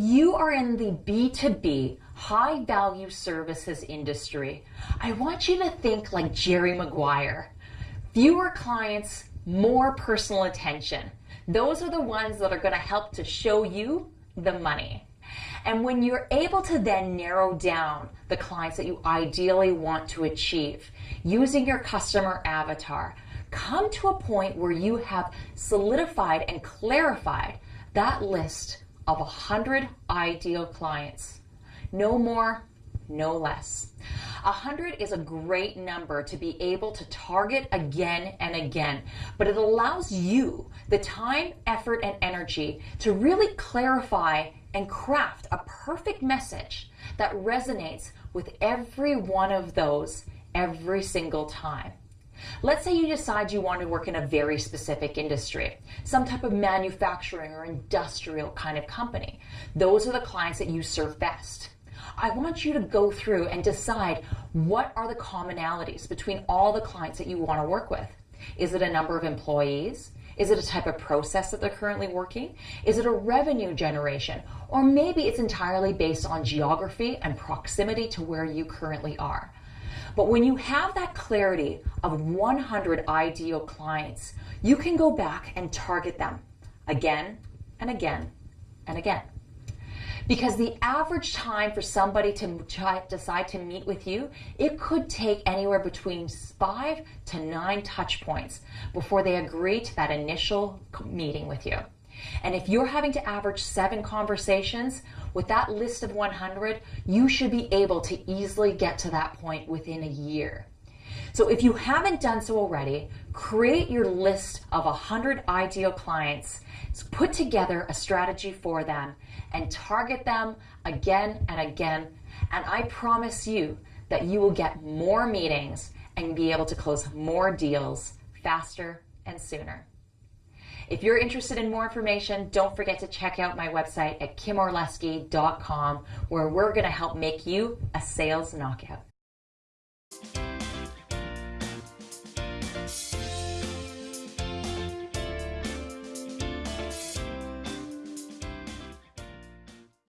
you are in the B2B high value services industry, I want you to think like Jerry Maguire. Fewer clients, more personal attention. Those are the ones that are going to help to show you the money. And when you're able to then narrow down the clients that you ideally want to achieve using your customer avatar, come to a point where you have solidified and clarified that list of 100 ideal clients. No more, no less. 100 is a great number to be able to target again and again, but it allows you the time, effort, and energy to really clarify and craft a perfect message that resonates with every one of those every single time. Let's say you decide you want to work in a very specific industry, some type of manufacturing or industrial kind of company. Those are the clients that you serve best. I want you to go through and decide what are the commonalities between all the clients that you want to work with. Is it a number of employees? Is it a type of process that they're currently working? Is it a revenue generation? Or maybe it's entirely based on geography and proximity to where you currently are. But when you have that clarity of 100 ideal clients, you can go back and target them again and again and again. Because the average time for somebody to decide to meet with you, it could take anywhere between five to nine touch points before they agree to that initial meeting with you. And if you're having to average seven conversations with that list of 100, you should be able to easily get to that point within a year. So if you haven't done so already, create your list of 100 ideal clients, put together a strategy for them, and target them again and again. And I promise you that you will get more meetings and be able to close more deals faster and sooner. If you're interested in more information, don't forget to check out my website at kimorlesky.com where we're going to help make you a sales knockout.